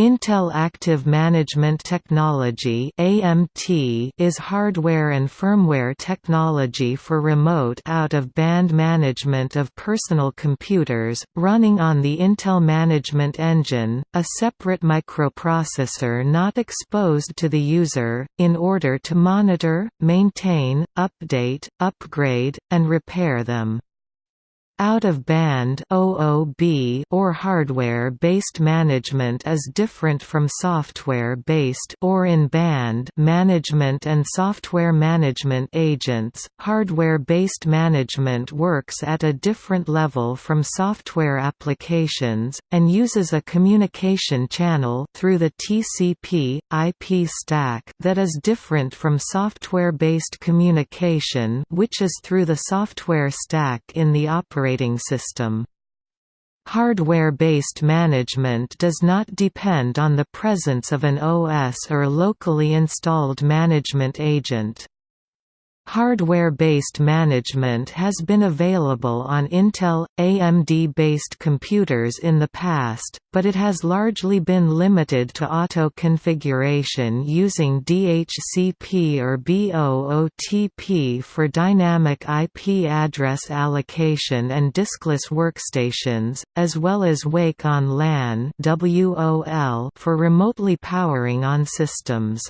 Intel Active Management Technology (AMT) is hardware and firmware technology for remote out-of-band management of personal computers, running on the Intel Management Engine, a separate microprocessor not exposed to the user, in order to monitor, maintain, update, upgrade, and repair them. Out-of-band (OOB) or hardware-based management is different from software-based or in-band management and software management agents. Hardware-based management works at a different level from software applications and uses a communication channel through the TCP/IP stack that is different from software-based communication, which is through the software stack in the operating operating system. Hardware-based management does not depend on the presence of an OS or locally installed management agent. Hardware-based management has been available on Intel, AMD-based computers in the past, but it has largely been limited to auto-configuration using DHCP or BOOTP for dynamic IP address allocation and diskless workstations, as well as Wake on LAN for remotely powering on systems.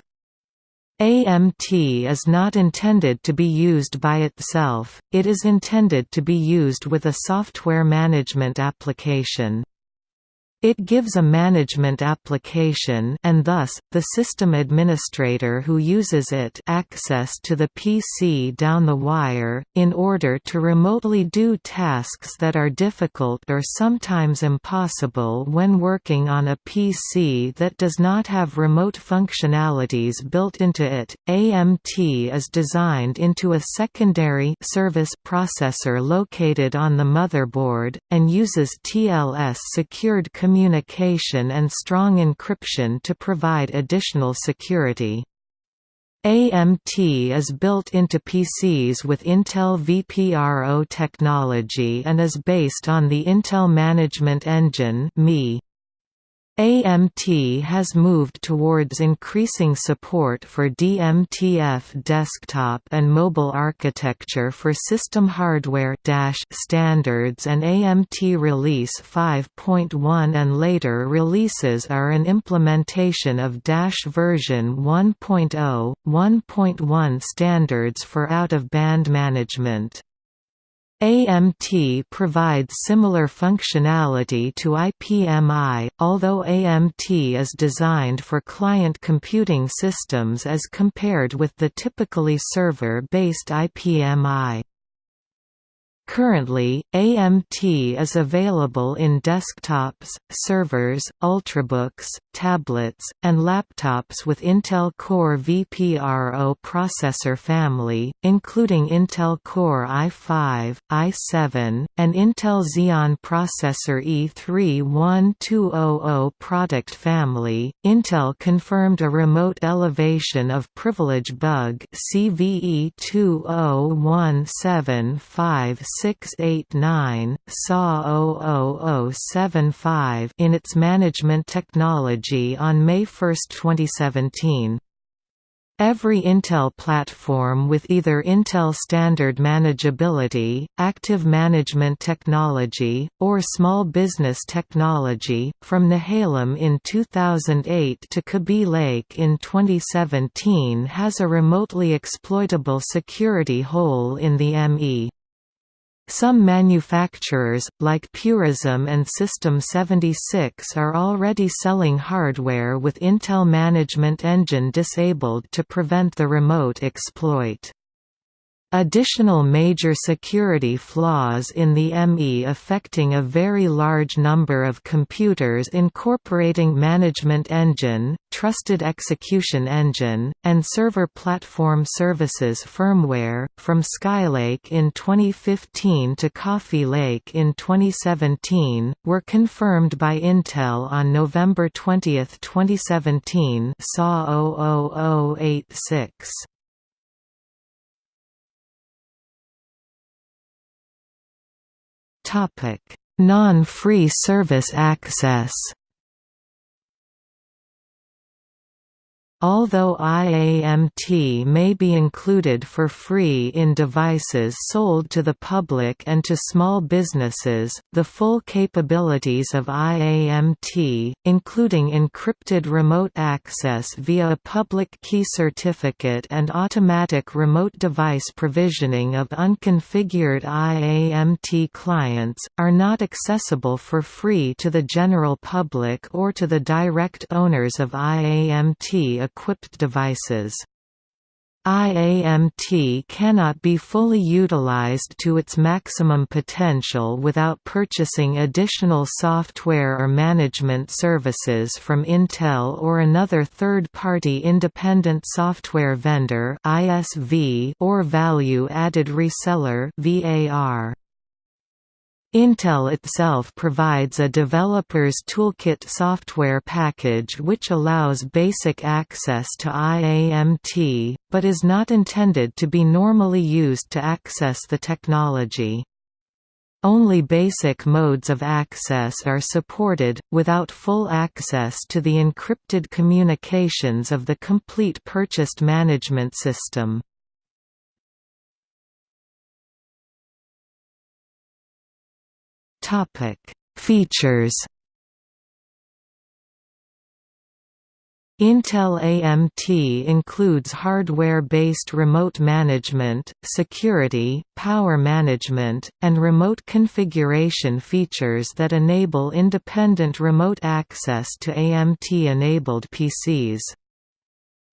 AMT is not intended to be used by itself, it is intended to be used with a software management application. It gives a management application and thus, the system administrator who uses it access to the PC down the wire, in order to remotely do tasks that are difficult or sometimes impossible when working on a PC that does not have remote functionalities built into it. AMT is designed into a secondary service processor located on the motherboard, and uses TLS secured communication communication and strong encryption to provide additional security. AMT is built into PCs with Intel vPRO technology and is based on the Intel Management Engine (ME). AMT has moved towards increasing support for DMTF desktop and mobile architecture for system hardware standards and AMT Release 5.1 and later releases are an implementation of Dash version 1.0, 1.1 standards for out-of-band management. AMT provides similar functionality to IPMI, although AMT is designed for client computing systems as compared with the typically server-based IPMI. Currently, AMT is available in desktops, servers, ultrabooks, tablets, and laptops with Intel Core vPRO processor family, including Intel Core i5, i7, and Intel Xeon Processor E31200 product family. Intel confirmed a remote elevation of privilege bug CVE 20175 689, SA 00075 in its management technology on May 1, 2017. Every Intel platform with either Intel Standard Manageability, Active Management Technology, or Small Business Technology, from Nehalem in 2008 to Kaby Lake in 2017 has a remotely exploitable security hole in the ME. Some manufacturers, like Purism and System 76 are already selling hardware with Intel Management Engine disabled to prevent the remote exploit. Additional major security flaws in the ME affecting a very large number of computers incorporating Management Engine, Trusted Execution Engine, and Server Platform Services firmware, from Skylake in 2015 to Coffee Lake in 2017, were confirmed by Intel on November 20, 2017 SAW 0086. Non-free service access Although IAMT may be included for free in devices sold to the public and to small businesses, the full capabilities of IAMT, including encrypted remote access via a public key certificate and automatic remote device provisioning of unconfigured IAMT clients, are not accessible for free to the general public or to the direct owners of IAMT equipped devices. IAMT cannot be fully utilized to its maximum potential without purchasing additional software or management services from Intel or another third-party independent software vendor or value-added reseller VAR. Intel itself provides a developer's toolkit software package which allows basic access to IAMT, but is not intended to be normally used to access the technology. Only basic modes of access are supported, without full access to the encrypted communications of the complete purchased management system. Topic: Features. Intel AMT includes hardware-based remote management, security, power management, and remote configuration features that enable independent remote access to AMT-enabled PCs.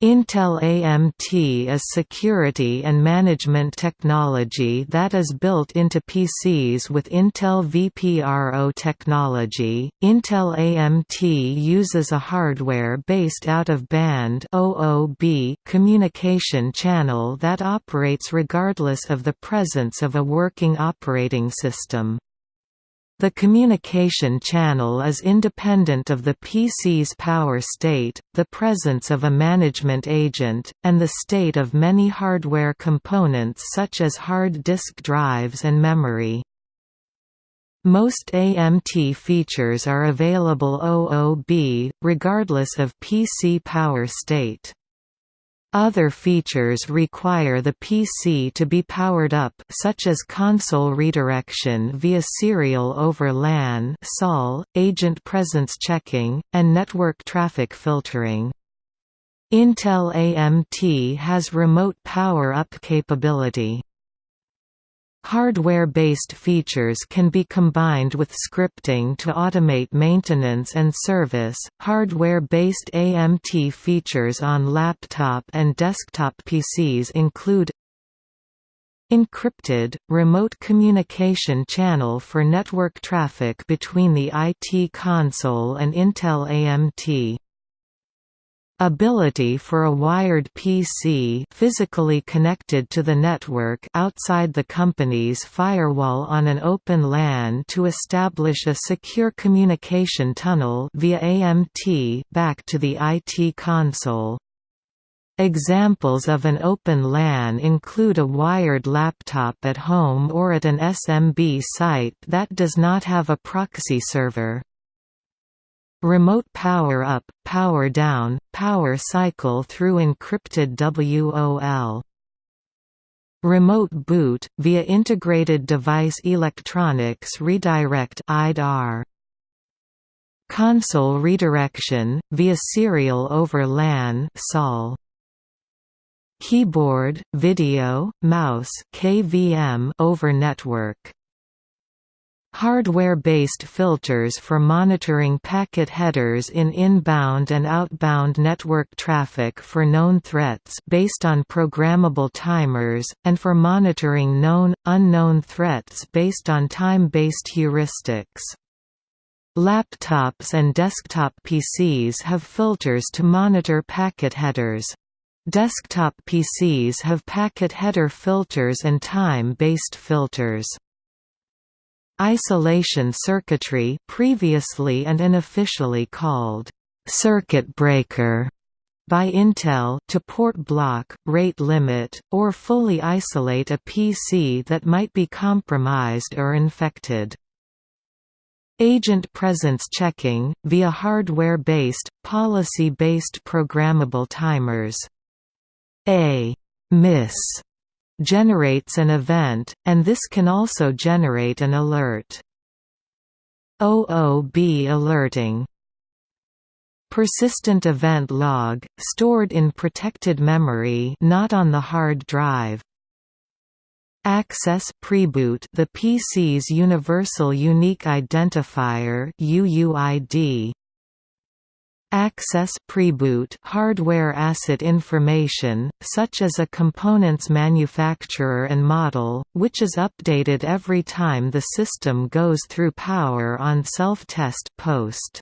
Intel AMT is security and management technology that is built into PCs with Intel vPRO technology. Intel AMT uses a hardware-based out-of-band (OOB) communication channel that operates regardless of the presence of a working operating system. The communication channel is independent of the PC's power state, the presence of a management agent, and the state of many hardware components such as hard disk drives and memory. Most AMT features are available OOB, regardless of PC power state. Other features require the PC to be powered up such as console redirection via serial over LAN (SOL), agent presence checking, and network traffic filtering. Intel AMT has remote power-up capability. Hardware-based features can be combined with scripting to automate maintenance and service. Hardware-based AMT features on laptop and desktop PCs include Encrypted, remote communication channel for network traffic between the IT console and Intel AMT Ability for a wired PC physically connected to the network outside the company's firewall on an open LAN to establish a secure communication tunnel via AMT back to the IT console. Examples of an open LAN include a wired laptop at home or at an SMB site that does not have a proxy server. Remote power up, power down, power cycle through encrypted WOL. Remote boot, via Integrated Device Electronics Redirect IDER. Console redirection, via Serial over LAN SOL. Keyboard, video, mouse KVM over network Hardware-based filters for monitoring packet headers in inbound and outbound network traffic for known threats based on programmable timers, and for monitoring known, unknown threats based on time-based heuristics. Laptops and desktop PCs have filters to monitor packet headers. Desktop PCs have packet header filters and time-based filters. Isolation circuitry previously and unofficially called circuit breaker by Intel to port block, rate limit, or fully isolate a PC that might be compromised or infected. Agent presence checking, via hardware-based, policy-based programmable timers. A miss generates an event, and this can also generate an alert. OOB alerting Persistent event log, stored in protected memory not on the hard drive. Access preboot the PC's Universal Unique Identifier UUID. Access preboot hardware asset information, such as a component's manufacturer and model, which is updated every time the system goes through power on self-test post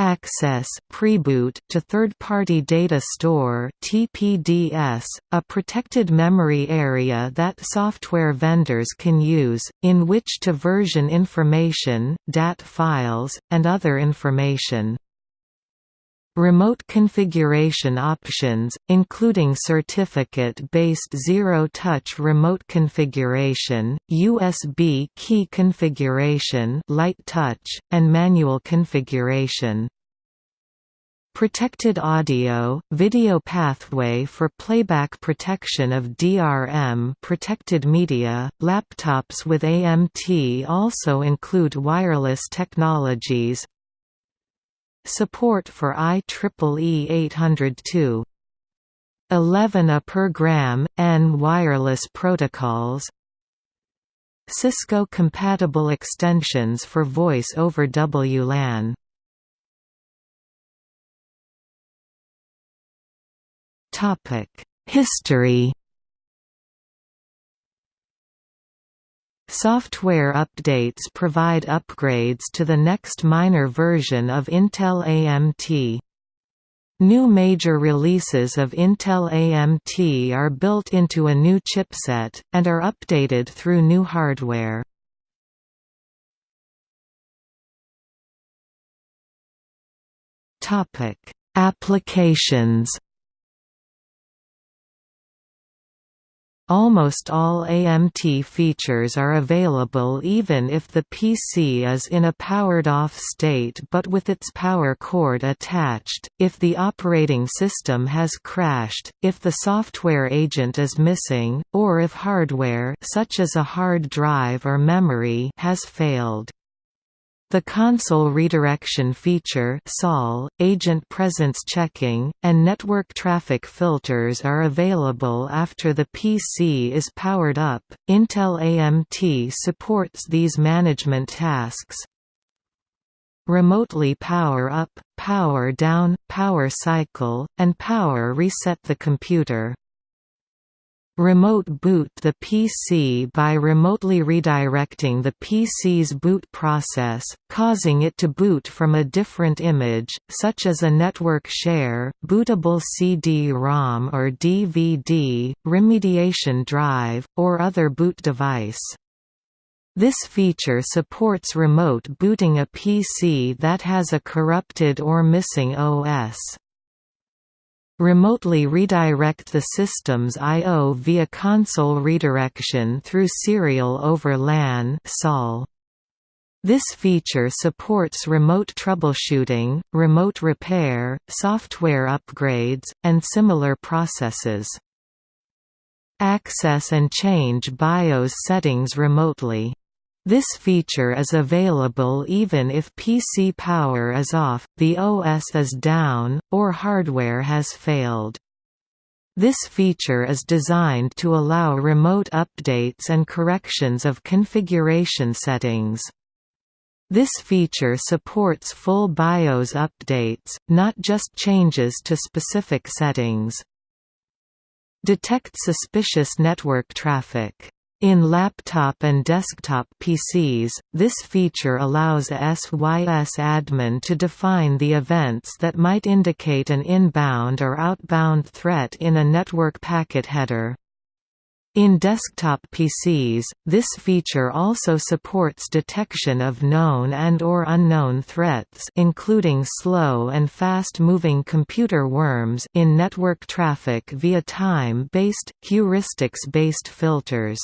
access preboot to third-party data store TPDS, a protected memory area that software vendors can use, in which to version information, DAT files, and other information. Remote configuration options, including certificate-based zero-touch remote configuration, USB key configuration light touch, and manual configuration. Protected audio, video pathway for playback protection of DRM protected media. Laptops with AMT also include wireless technologies, Support for IEEE 802 11 A per gram, N wireless protocols. Cisco-compatible extensions for voice over WLAN History Software updates provide upgrades to the next minor version of Intel AMT. New major releases of Intel AMT are built into a new chipset, and are updated through new hardware. Applications Almost all AMT features are available even if the PC is in a powered-off state but with its power cord attached, if the operating system has crashed, if the software agent is missing, or if hardware such as a hard drive or memory has failed. The console redirection feature SOL, agent presence checking, and network traffic filters are available after the PC is powered up. Intel AMT supports these management tasks. Remotely power up, power down, power cycle, and power reset the computer. Remote boot the PC by remotely redirecting the PC's boot process, causing it to boot from a different image, such as a network share, bootable CD-ROM or DVD, remediation drive, or other boot device. This feature supports remote booting a PC that has a corrupted or missing OS remotely redirect the system's I.O. via console redirection through serial over LAN SOL. This feature supports remote troubleshooting, remote repair, software upgrades, and similar processes. Access and change BIOS settings remotely. This feature is available even if PC power is off, the OS is down, or hardware has failed. This feature is designed to allow remote updates and corrections of configuration settings. This feature supports full BIOS updates, not just changes to specific settings. Detect suspicious network traffic in laptop and desktop PCs, this feature allows SYS admin to define the events that might indicate an inbound or outbound threat in a network packet header. In desktop PCs, this feature also supports detection of known and or unknown threats including slow and fast-moving computer worms in network traffic via time-based, heuristics-based filters.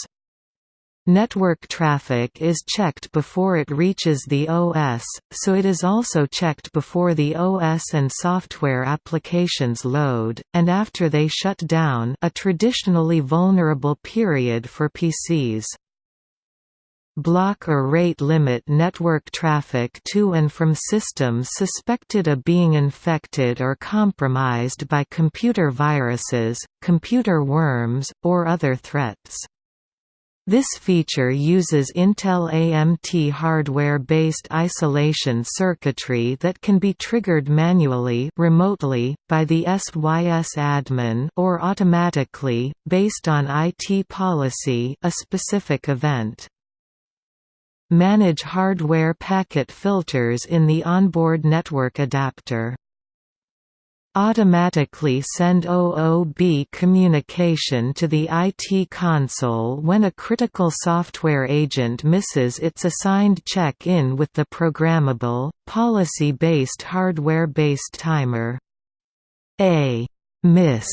Network traffic is checked before it reaches the OS, so it is also checked before the OS and software applications load, and after they shut down a traditionally vulnerable period for PCs. Block or rate limit network traffic to and from systems suspected of being infected or compromised by computer viruses, computer worms, or other threats. This feature uses Intel AMT hardware-based isolation circuitry that can be triggered manually remotely, by the SYS admin or automatically, based on IT policy a specific event. Manage hardware packet filters in the onboard network adapter automatically send OOB communication to the IT console when a critical software agent misses its assigned check-in with the programmable, policy-based hardware-based timer. A miss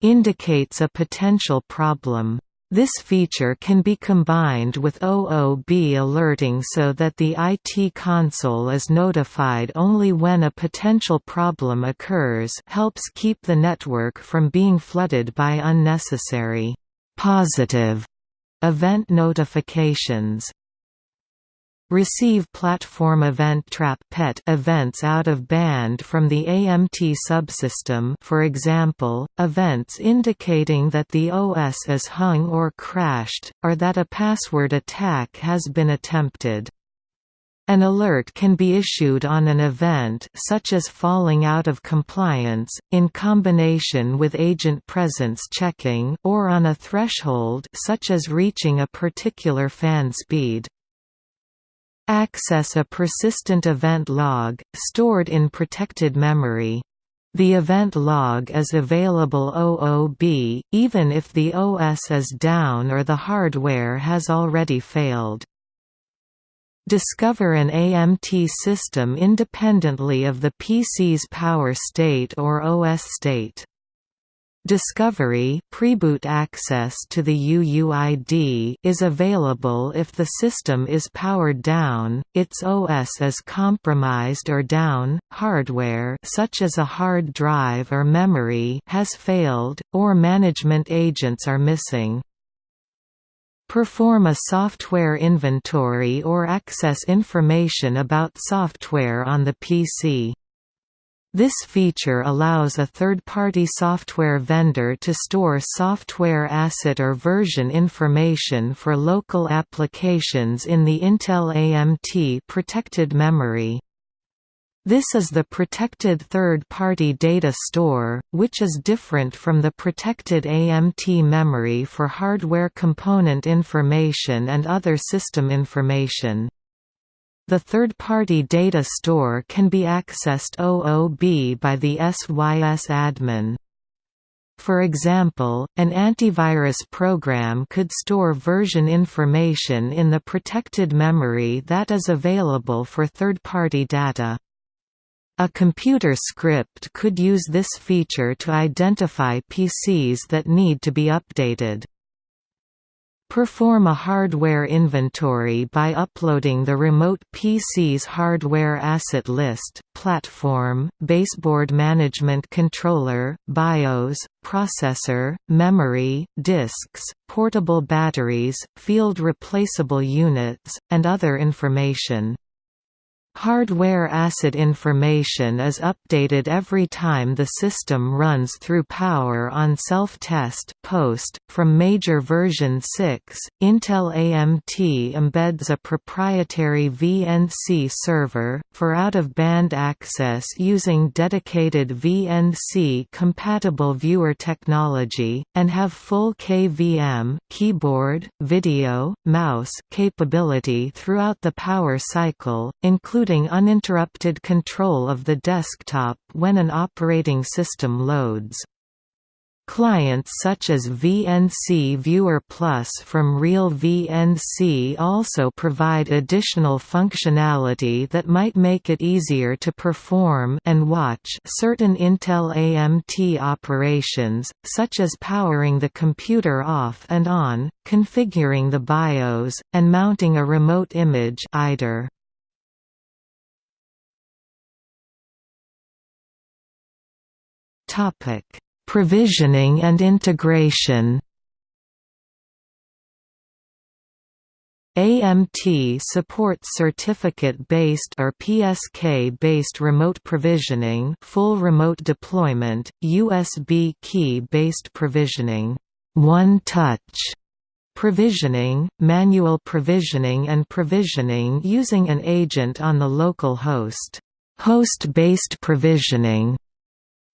indicates a potential problem. This feature can be combined with OOB alerting so that the IT console is notified only when a potential problem occurs helps keep the network from being flooded by unnecessary positive event notifications. Receive platform event trap PET events out of band from the AMT subsystem for example, events indicating that the OS is hung or crashed, or that a password attack has been attempted. An alert can be issued on an event such as falling out of compliance, in combination with agent presence checking or on a threshold such as reaching a particular fan speed. Access a persistent event log, stored in protected memory. The event log is available OOB, even if the OS is down or the hardware has already failed. Discover an AMT system independently of the PC's power state or OS state. Discovery preboot access to the UUID is available if the system is powered down, its OS is compromised or down, hardware such as a hard drive or memory has failed, or management agents are missing. Perform a software inventory or access information about software on the PC. This feature allows a third-party software vendor to store software asset or version information for local applications in the Intel AMT protected memory. This is the protected third-party data store, which is different from the protected AMT memory for hardware component information and other system information. The third-party data store can be accessed OOB by the SYS admin. For example, an antivirus program could store version information in the protected memory that is available for third-party data. A computer script could use this feature to identify PCs that need to be updated. Perform a hardware inventory by uploading the remote PC's hardware asset list, platform, baseboard management controller, BIOS, processor, memory, disks, portable batteries, field replaceable units, and other information. Hardware asset information is updated every time the system runs through Power on Self-Test post. From major version 6, Intel AMT embeds a proprietary VNC server, for out-of-band access using dedicated VNC-compatible viewer technology, and have full KVM keyboard, video, mouse capability throughout the power cycle, including including uninterrupted control of the desktop when an operating system loads. Clients such as VNC Viewer Plus from Real VNC also provide additional functionality that might make it easier to perform and watch certain Intel AMT operations, such as powering the computer off and on, configuring the BIOS, and mounting a remote image IDER. Topic Provisioning and integration. AMT supports certificate-based or PSK-based remote provisioning, full remote deployment, USB key-based provisioning, one-touch provisioning, manual provisioning and provisioning using an agent on the local host, host-based provisioning,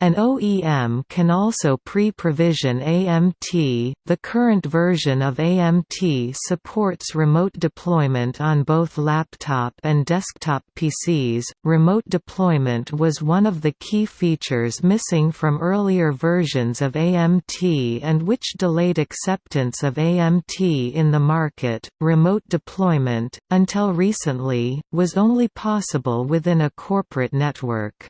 an OEM can also pre-provision AMT. The current version of AMT supports remote deployment on both laptop and desktop PCs. Remote deployment was one of the key features missing from earlier versions of AMT and which delayed acceptance of AMT in the market. Remote deployment, until recently, was only possible within a corporate network.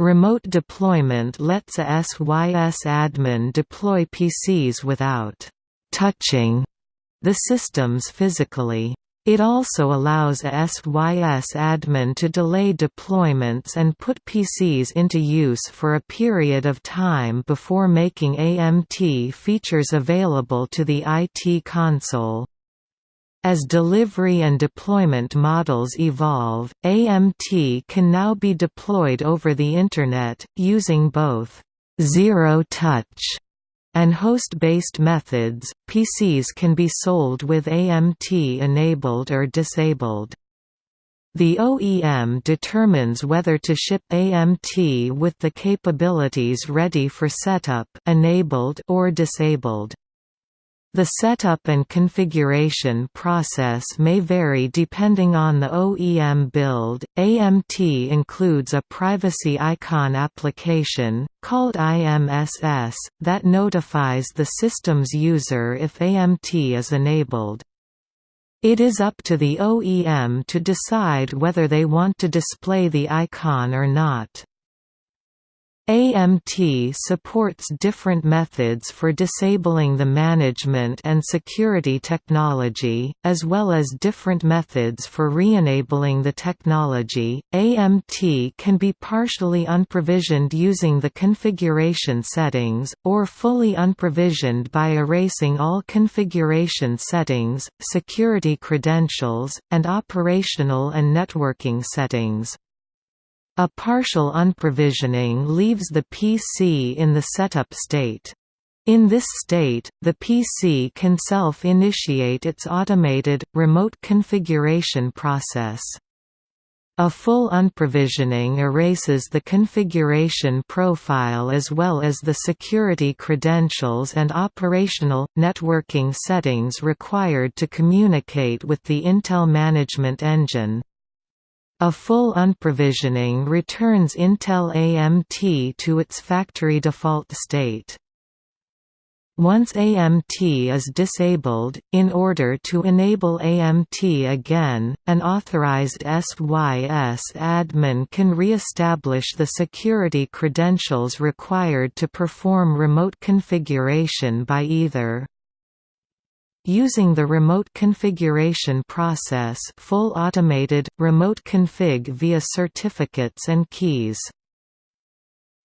Remote deployment lets a SYS admin deploy PCs without «touching» the systems physically. It also allows a SYS admin to delay deployments and put PCs into use for a period of time before making AMT features available to the IT console. As delivery and deployment models evolve, AMT can now be deployed over the Internet, using both zero-touch and host-based methods. PCs can be sold with AMT enabled or disabled. The OEM determines whether to ship AMT with the capabilities ready for setup enabled or disabled. The setup and configuration process may vary depending on the OEM build. AMT includes a privacy icon application, called IMSS, that notifies the system's user if AMT is enabled. It is up to the OEM to decide whether they want to display the icon or not. AMT supports different methods for disabling the management and security technology, as well as different methods for re-enabling the technology. AMT can be partially unprovisioned using the configuration settings, or fully unprovisioned by erasing all configuration settings, security credentials, and operational and networking settings. A partial unprovisioning leaves the PC in the setup state. In this state, the PC can self-initiate its automated, remote configuration process. A full unprovisioning erases the configuration profile as well as the security credentials and operational, networking settings required to communicate with the Intel Management Engine. A full unprovisioning returns Intel AMT to its factory default state. Once AMT is disabled, in order to enable AMT again, an authorized SYS admin can re-establish the security credentials required to perform remote configuration by either Using the remote configuration process full automated, remote config via certificates and keys.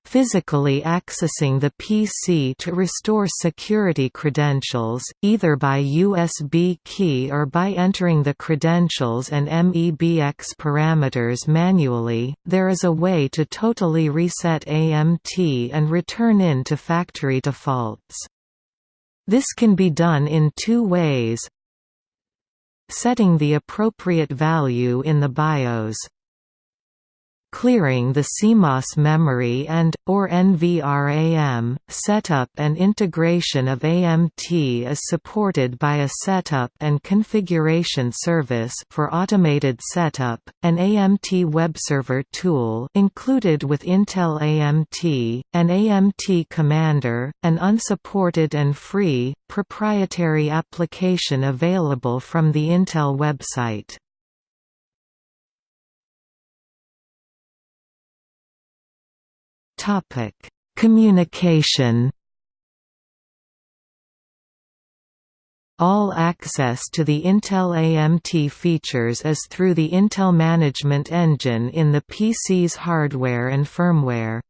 Physically accessing the PC to restore security credentials, either by USB key or by entering the credentials and MEBX parameters manually, there is a way to totally reset AMT and return in to factory defaults. This can be done in two ways. Setting the appropriate value in the BIOS clearing the CMOS memory and, or NVRAM, setup and integration of AMT is supported by a setup and configuration service for automated setup, an AMT webserver tool included with Intel AMT, an AMT Commander, an unsupported and free, proprietary application available from the Intel website. Topic: Communication. All access to the Intel AMT features is through the Intel Management Engine in the PC's hardware and firmware.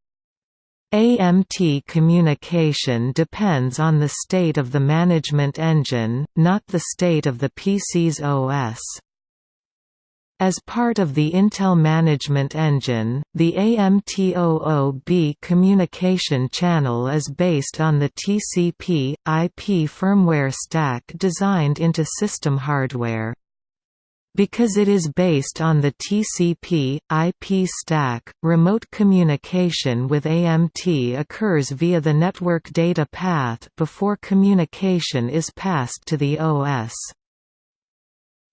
AMT communication depends on the state of the management engine, not the state of the PC's OS. As part of the Intel Management Engine, the AMT OOB communication channel is based on the TCP, IP firmware stack designed into system hardware. Because it is based on the TCP, IP stack, remote communication with AMT occurs via the network data path before communication is passed to the OS.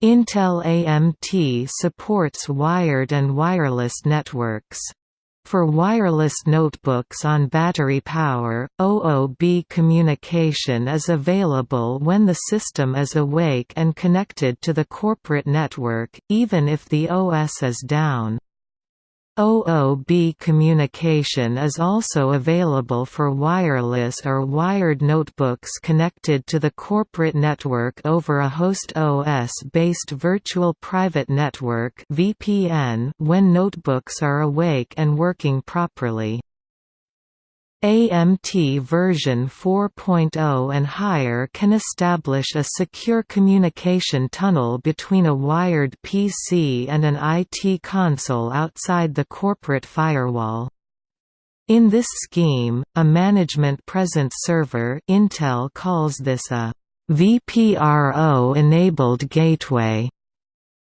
Intel AMT supports wired and wireless networks. For wireless notebooks on battery power, OOB communication is available when the system is awake and connected to the corporate network, even if the OS is down. OOB communication is also available for wireless or wired notebooks connected to the corporate network over a host OS-based virtual private network (VPN) when notebooks are awake and working properly. AMT version 4.0 and higher can establish a secure communication tunnel between a wired PC and an IT console outside the corporate firewall. In this scheme, a management presence server Intel calls this a VPRO-enabled gateway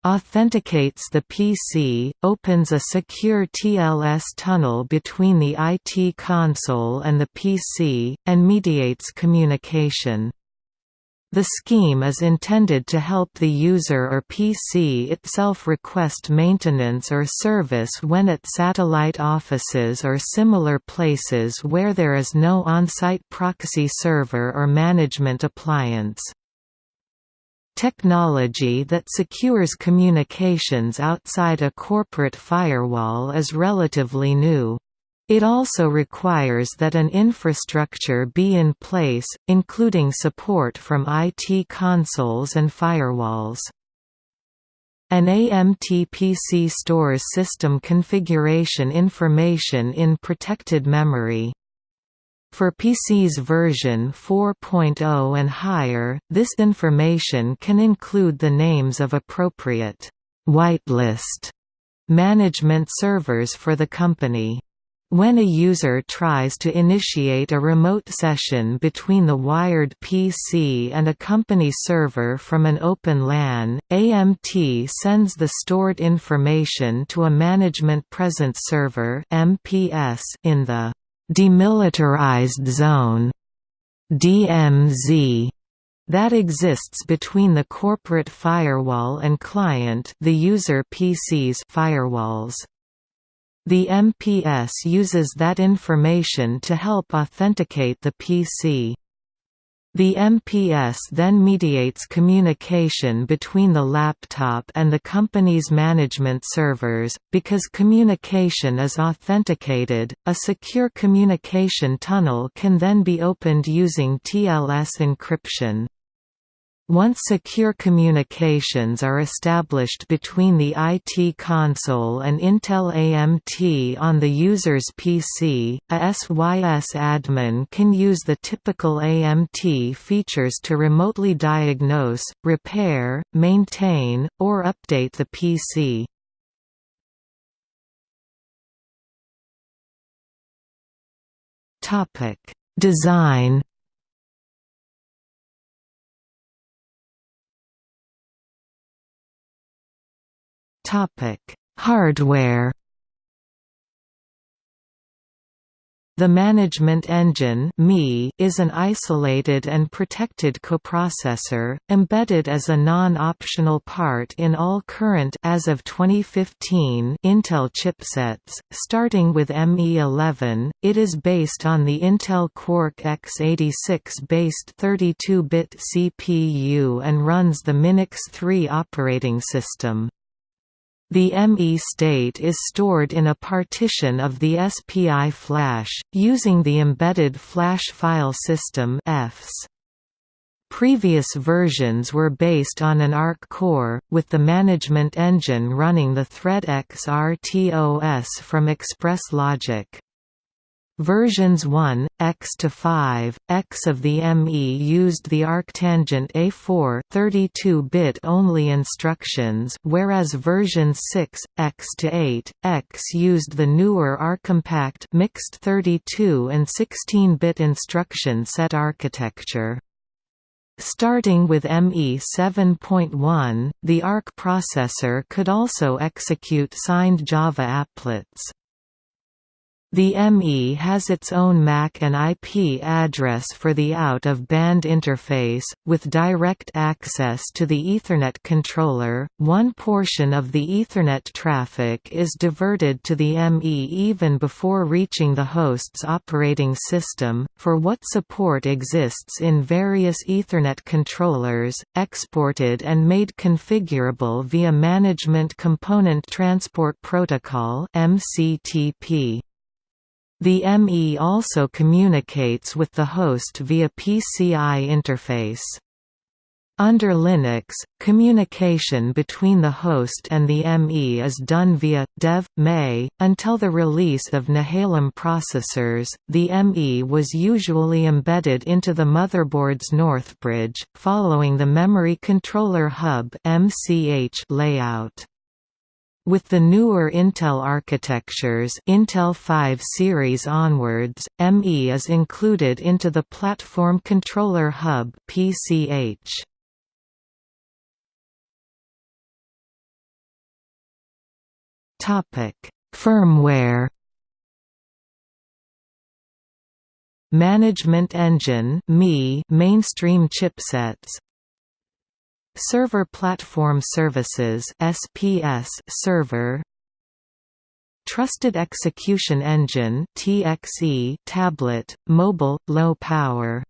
authenticates the PC, opens a secure TLS tunnel between the IT console and the PC, and mediates communication. The scheme is intended to help the user or PC itself request maintenance or service when at satellite offices or similar places where there is no on-site proxy server or management appliance. Technology that secures communications outside a corporate firewall is relatively new. It also requires that an infrastructure be in place, including support from IT consoles and firewalls. An AMT PC stores system configuration information in protected memory. For PC's version 4.0 and higher, this information can include the names of appropriate whitelist management servers for the company. When a user tries to initiate a remote session between the wired PC and a company server from an open LAN, AMT sends the stored information to a Management Presence Server in the Demilitarized Zone DMZ that exists between the corporate firewall and client the user PC's firewalls. The MPS uses that information to help authenticate the PC. The MPS then mediates communication between the laptop and the company's management servers. Because communication is authenticated, a secure communication tunnel can then be opened using TLS encryption. Once secure communications are established between the IT console and Intel AMT on the user's PC, a SYS admin can use the typical AMT features to remotely diagnose, repair, maintain, or update the PC. Design Topic: Hardware. The management engine is an isolated and protected coprocessor, embedded as a non-optional part in all current as of 2015 Intel chipsets. Starting with ME11, it is based on the Intel Quark x86-based 32-bit CPU and runs the Minix 3 operating system. The ME state is stored in a partition of the SPI flash, using the Embedded Flash File System EFS. Previous versions were based on an ARC core, with the management engine running the ThreadX RTOS from Express Logic. Versions 1, X to 5, X of the ME used the ARCtangent A4 32-bit only instructions, whereas version 6, X to 8, X used the newer ARCompact mixed 32 and 16-bit instruction set architecture. Starting with ME 7.1, the ARC processor could also execute signed Java applets. The ME has its own MAC and IP address for the out-of-band interface, with direct access to the Ethernet controller. One portion of the Ethernet traffic is diverted to the ME even before reaching the host's operating system, for what support exists in various Ethernet controllers, exported and made configurable via Management Component Transport Protocol (MCTP). The ME also communicates with the host via PCI interface. Under Linux, communication between the host and the ME is done via dev mei. Until the release of Nehalem processors, the ME was usually embedded into the motherboard's Northbridge, following the Memory Controller Hub (MCH) layout. With the newer Intel architectures Intel 5 series onwards, ME is included into the Platform Controller Hub PCH. Topic: Firmware Management Engine mainstream chipsets Server Platform Services SPS server. Trusted Execution Engine TXE tablet mobile low power.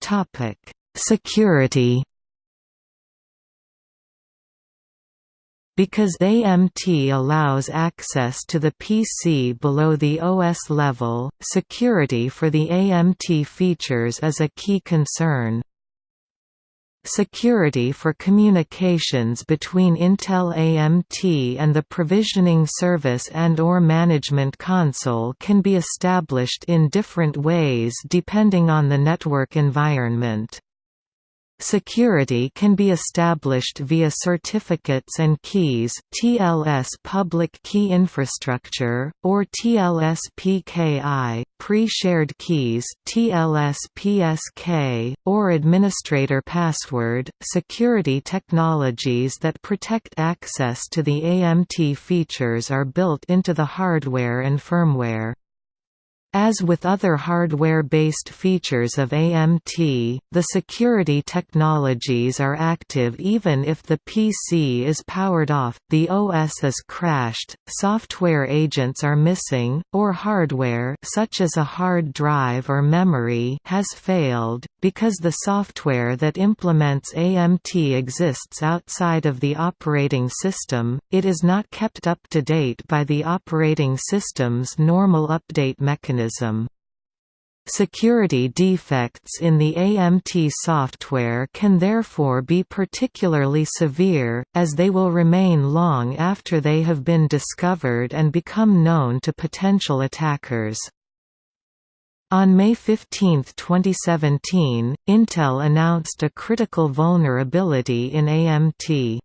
Topic. Security Because AMT allows access to the PC below the OS level, security for the AMT features is a key concern. Security for communications between Intel AMT and the provisioning service and or management console can be established in different ways depending on the network environment. Security can be established via certificates and keys TLS public key infrastructure, or TLS PKI, pre-shared keys TLS PSK, or administrator password. Security technologies that protect access to the AMT features are built into the hardware and firmware. As with other hardware-based features of AMT, the security technologies are active even if the PC is powered off, the OS is crashed, software agents are missing, or hardware such as a hard drive or memory has failed, because the software that implements AMT exists outside of the operating system, it is not kept up to date by the operating system's normal update mechanism mechanism. Security defects in the AMT software can therefore be particularly severe, as they will remain long after they have been discovered and become known to potential attackers. On May 15, 2017, Intel announced a critical vulnerability in AMT.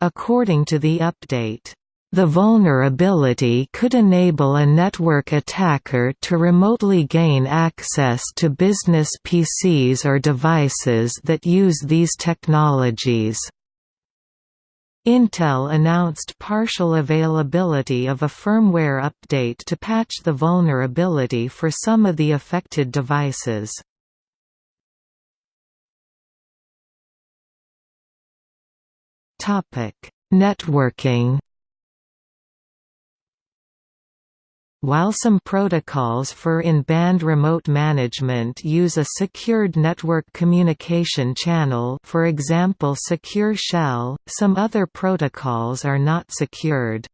According to the update, the vulnerability could enable a network attacker to remotely gain access to business PCs or devices that use these technologies. Intel announced partial availability of a firmware update to patch the vulnerability for some of the affected devices. Networking While some protocols for in-band remote management use a secured network communication channel for example Secure Shell, some other protocols are not secured.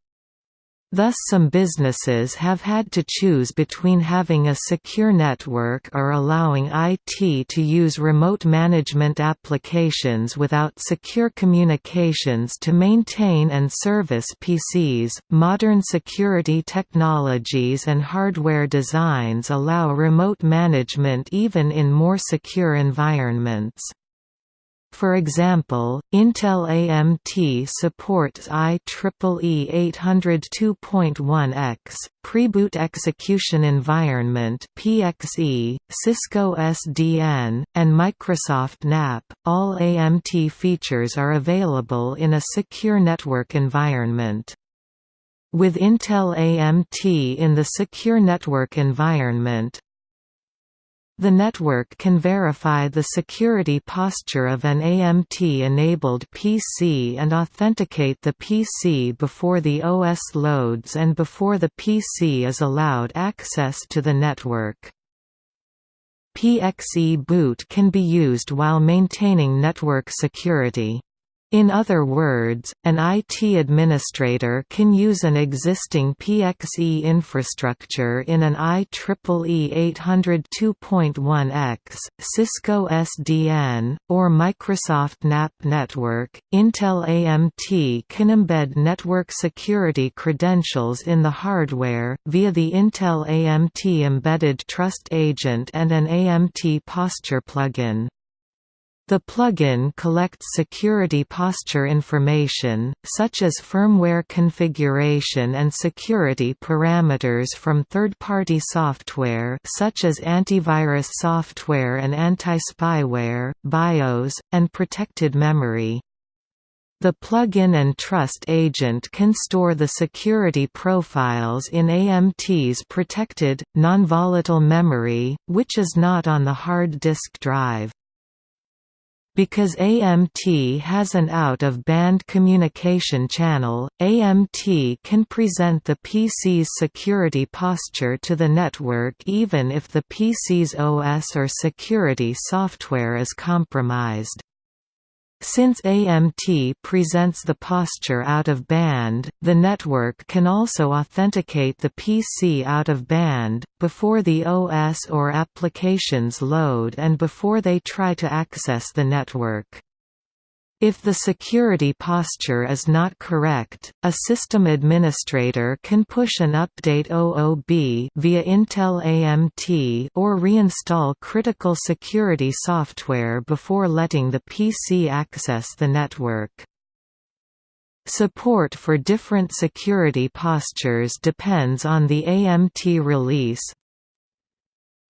Thus some businesses have had to choose between having a secure network or allowing IT to use remote management applications without secure communications to maintain and service PCs. Modern security technologies and hardware designs allow remote management even in more secure environments. For example, Intel AMT supports IEEE 802.1x, Preboot Execution Environment (PXE), Cisco SDN, and Microsoft NAP. All AMT features are available in a secure network environment. With Intel AMT in the secure network environment, the network can verify the security posture of an AMT-enabled PC and authenticate the PC before the OS loads and before the PC is allowed access to the network. PXE boot can be used while maintaining network security. In other words, an IT administrator can use an existing PXE infrastructure in an IEEE 802.1x, Cisco SDN, or Microsoft NAP network. Intel AMT can embed network security credentials in the hardware, via the Intel AMT Embedded Trust Agent and an AMT Posture plugin. The plugin collects security posture information, such as firmware configuration and security parameters from third-party software such as antivirus software and anti-spyware, BIOS, and protected memory. The plugin and trust agent can store the security profiles in AMT's protected, non-volatile memory, which is not on the hard disk drive. Because AMT has an out-of-band communication channel, AMT can present the PC's security posture to the network even if the PC's OS or security software is compromised. Since AMT presents the posture out of band, the network can also authenticate the PC out of band, before the OS or applications load and before they try to access the network. If the security posture is not correct, a system administrator can push an update OOB via Intel AMT or reinstall critical security software before letting the PC access the network. Support for different security postures depends on the AMT release,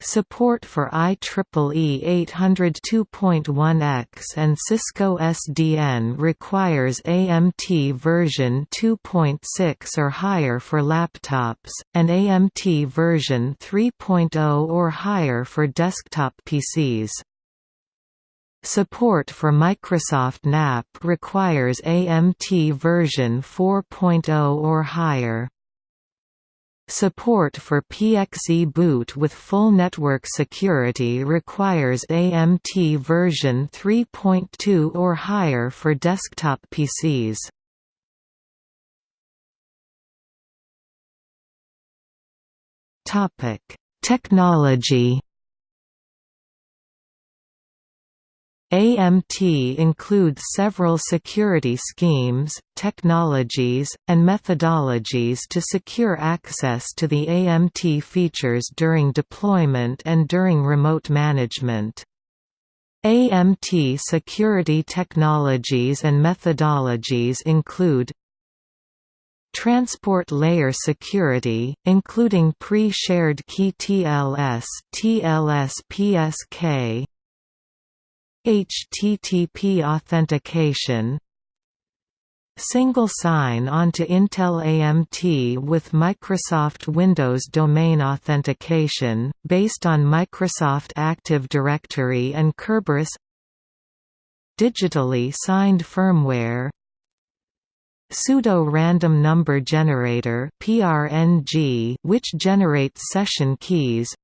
Support for IEEE 802.1x and Cisco SDN requires AMT version 2.6 or higher for laptops, and AMT version 3.0 or higher for desktop PCs. Support for Microsoft NAP requires AMT version 4.0 or higher. Support for PXE boot with full network security requires AMT version 3.2 or higher for desktop PCs. Topic: Technology AMT includes several security schemes, technologies, and methodologies to secure access to the AMT features during deployment and during remote management. AMT security technologies and methodologies include Transport layer security, including pre-shared key TLS, TLS-PSK, HTTP authentication single sign-on to Intel AMT with Microsoft Windows domain authentication, based on Microsoft Active Directory and Kerberos Digitally signed firmware Pseudo-random number generator which generates session keys.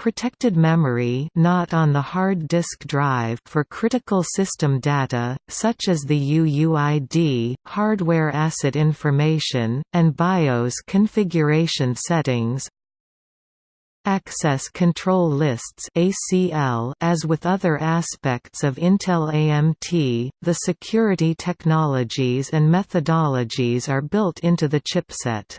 Protected memory not on the hard disk drive for critical system data, such as the UUID, hardware asset information, and BIOS configuration settings Access Control Lists ACL As with other aspects of Intel AMT, the security technologies and methodologies are built into the chipset.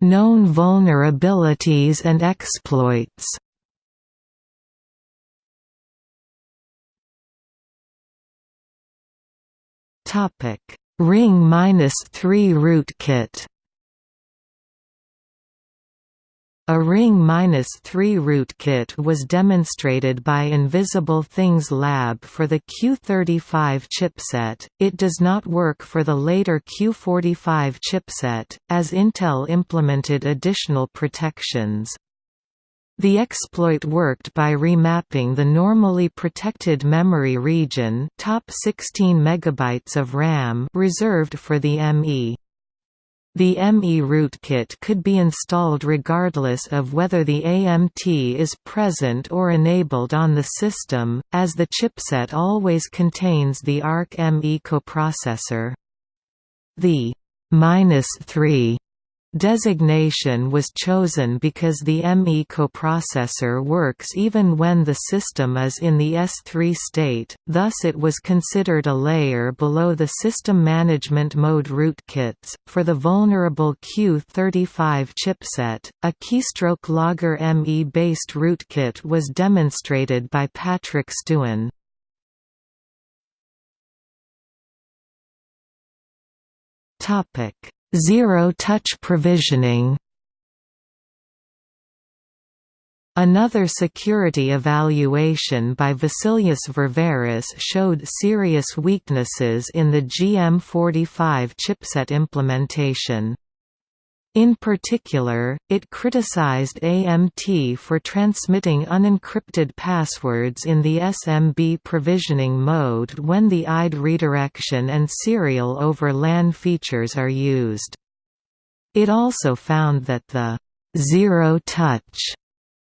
Known vulnerabilities and exploits. Topic. Ring-3 rootkit A Ring-3 rootkit was demonstrated by Invisible Things Lab for the Q35 chipset, it does not work for the later Q45 chipset, as Intel implemented additional protections. The exploit worked by remapping the normally protected memory region top 16 MB of RAM reserved for the ME. The ME rootkit could be installed regardless of whether the AMT is present or enabled on the system, as the chipset always contains the ARC-ME coprocessor. The -3 Designation was chosen because the ME coprocessor works even when the system is in the S3 state, thus it was considered a layer below the System Management Mode rootkits. For the vulnerable Q35 chipset, a keystroke logger ME based rootkit was demonstrated by Patrick Stewin. Topic Zero-touch provisioning Another security evaluation by Vassilios Ververis showed serious weaknesses in the GM45 chipset implementation. In particular, it criticized AMT for transmitting unencrypted passwords in the SMB provisioning mode when the IDE redirection and serial over LAN features are used. It also found that the zero-touch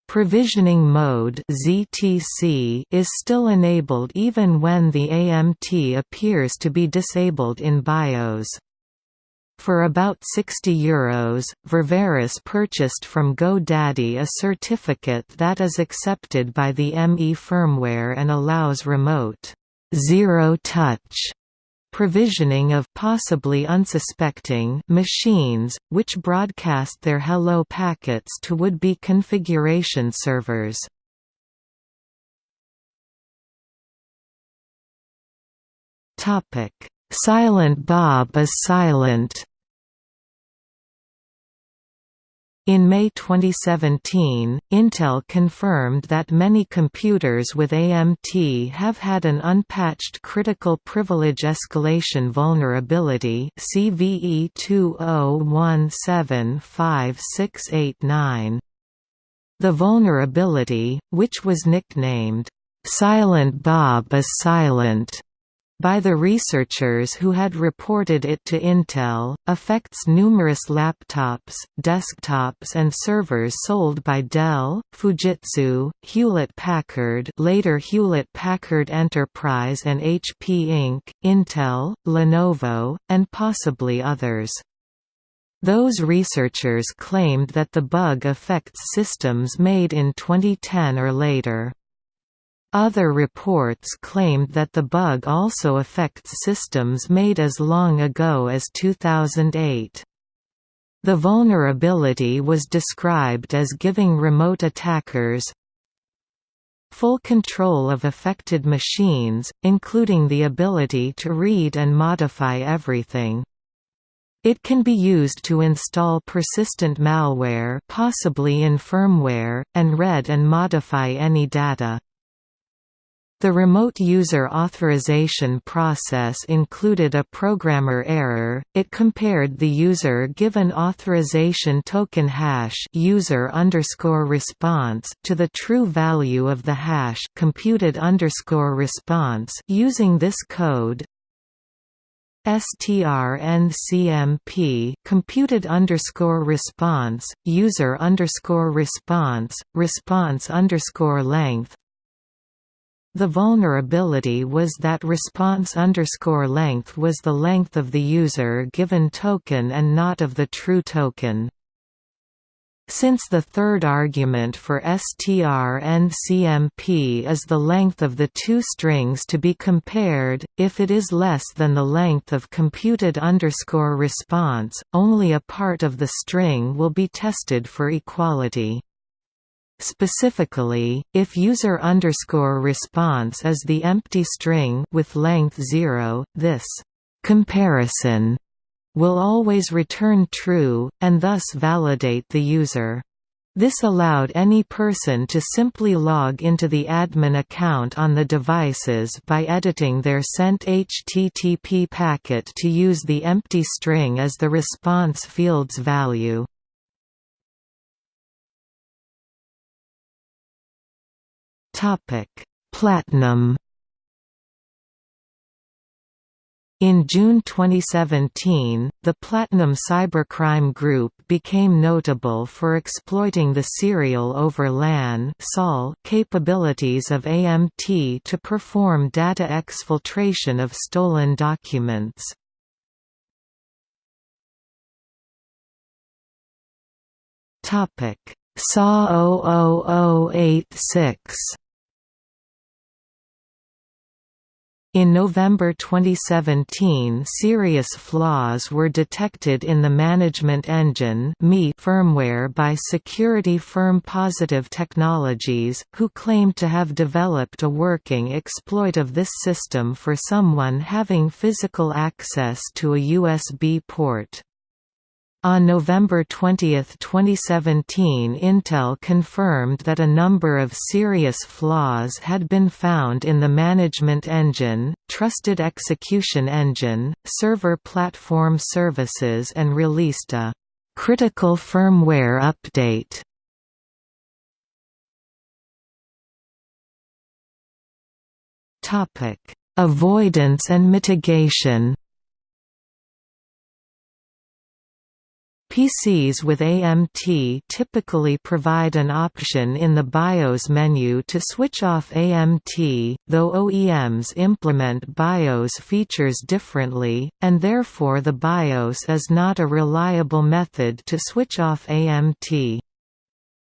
provisioning mode is still enabled even when the AMT appears to be disabled in BIOS. For about €60 Euros, Ververis purchased from GoDaddy a certificate that is accepted by the ME firmware and allows remote zero-touch provisioning of possibly unsuspecting machines, which broadcast their hello packets to would-be configuration servers. Silent Bob is silent In May 2017, Intel confirmed that many computers with AMT have had an unpatched critical privilege escalation vulnerability CVE 20175689. The vulnerability, which was nicknamed, "'Silent Bob is Silent' by the researchers who had reported it to Intel, affects numerous laptops, desktops and servers sold by Dell, Fujitsu, Hewlett-Packard later Hewlett-Packard Enterprise and HP Inc., Intel, Lenovo, and possibly others. Those researchers claimed that the bug affects systems made in 2010 or later. Other reports claimed that the bug also affects systems made as long ago as 2008. The vulnerability was described as giving remote attackers full control of affected machines, including the ability to read and modify everything. It can be used to install persistent malware possibly in firmware, and read and modify any data. The remote user authorization process included a programmer error. It compared the user-given authorization token hash user underscore response to the true value of the hash computed underscore response using this code strncmp computed underscore response user underscore response response underscore length the vulnerability was that response underscore length was the length of the user given token and not of the true token since the third argument for strncmp is the length of the two strings to be compared, if it is less than the length of computed underscore response, only a part of the string will be tested for equality. Specifically, if user underscore response is the empty string with length 0, this comparison will always return true, and thus validate the user. This allowed any person to simply log into the admin account on the devices by editing their sent HTTP packet to use the empty string as the response field's value. Platinum In June 2017, the Platinum Cybercrime Group became notable for exploiting the serial over LAN capabilities of AMT to perform data exfiltration of stolen documents. SAW 0086 In November 2017 serious flaws were detected in the Management Engine firmware by security firm Positive Technologies, who claimed to have developed a working exploit of this system for someone having physical access to a USB port. On November 20, 2017 Intel confirmed that a number of serious flaws had been found in the Management Engine, Trusted Execution Engine, Server Platform Services and released a «critical firmware update». Avoidance and mitigation PCs with AMT typically provide an option in the BIOS menu to switch off AMT, though OEMs implement BIOS features differently, and therefore the BIOS is not a reliable method to switch off AMT.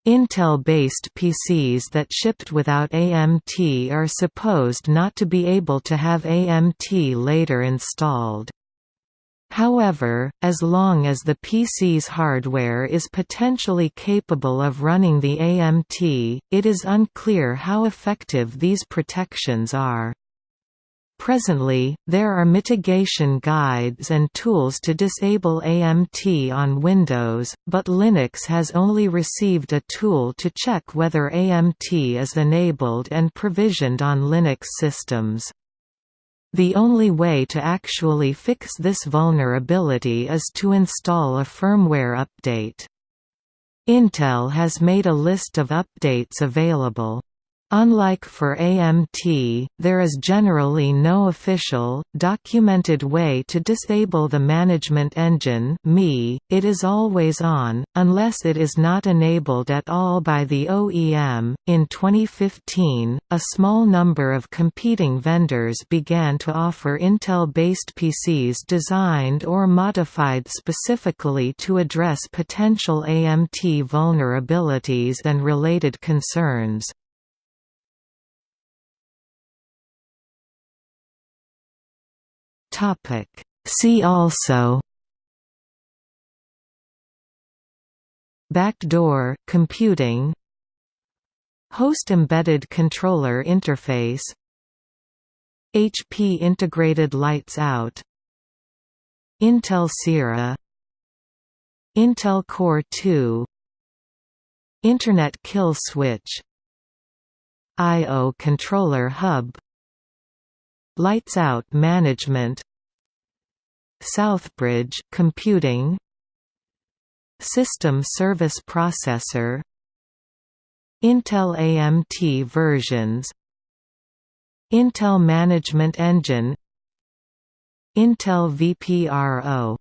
Intel-based PCs that shipped without AMT are supposed not to be able to have AMT later installed. However, as long as the PC's hardware is potentially capable of running the AMT, it is unclear how effective these protections are. Presently, there are mitigation guides and tools to disable AMT on Windows, but Linux has only received a tool to check whether AMT is enabled and provisioned on Linux systems. The only way to actually fix this vulnerability is to install a firmware update. Intel has made a list of updates available. Unlike for AMT, there is generally no official, documented way to disable the management engine it is always on, unless it is not enabled at all by the OEM. In 2015, a small number of competing vendors began to offer Intel-based PCs designed or modified specifically to address potential AMT vulnerabilities and related concerns. Topic See also Backdoor computing Host embedded controller interface HP integrated lights out Intel CIRA Intel Core 2 Internet Kill Switch I.O. Controller Hub Lights Out Management. Southbridge Computing. System Service Processor. Intel AMT versions. Intel Management Engine. Intel VPRO